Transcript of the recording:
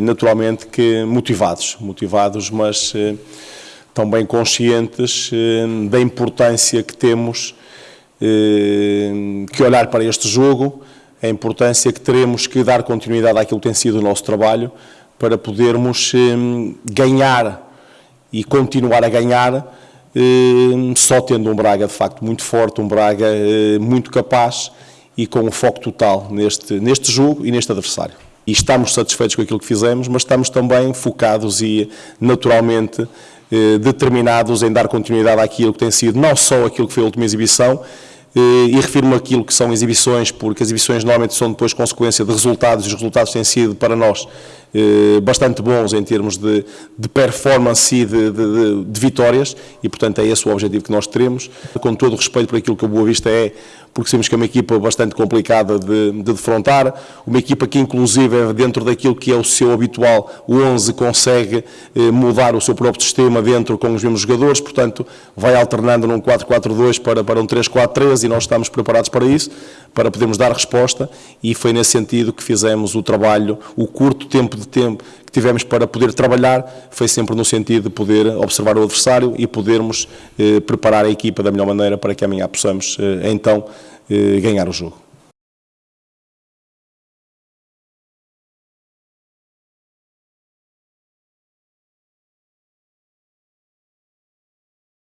naturalmente que motivados, motivados, mas eh, também conscientes eh, da importância que temos eh, que olhar para este jogo, a importância que teremos que dar continuidade àquilo que tem sido o nosso trabalho para podermos ganhar e continuar a ganhar só tendo um Braga de facto muito forte, um Braga muito capaz e com um foco total neste, neste jogo e neste adversário e estamos satisfeitos com aquilo que fizemos, mas estamos também focados e naturalmente eh, determinados em dar continuidade àquilo que tem sido não só aquilo que foi a última exibição, eh, e refiro-me àquilo que são exibições, porque as exibições normalmente são depois consequência de resultados, e os resultados têm sido para nós bastante bons em termos de, de performance e de, de, de, vitórias, e portanto é esse o objetivo que nós teremos, com todo o respeito por aquilo que a Boa Vista é, porque sabemos que é uma equipa bastante complicada de, de defrontar, uma equipa que inclusive é dentro daquilo que é o seu habitual, o 11 consegue eh, mudar o seu próprio sistema dentro com os mesmos jogadores, portanto vai alternando num 4-4-2 para, para um 3-4-3 e nós estamos preparados para isso, para podermos dar resposta e foi nesse sentido que fizemos o trabalho, o curto tempo de tempo que tivemos para poder trabalhar, foi sempre no sentido de poder observar o adversário e podermos eh, preparar a equipa da melhor maneira para que amanhã possamos eh, então eh, ganhar o jogo.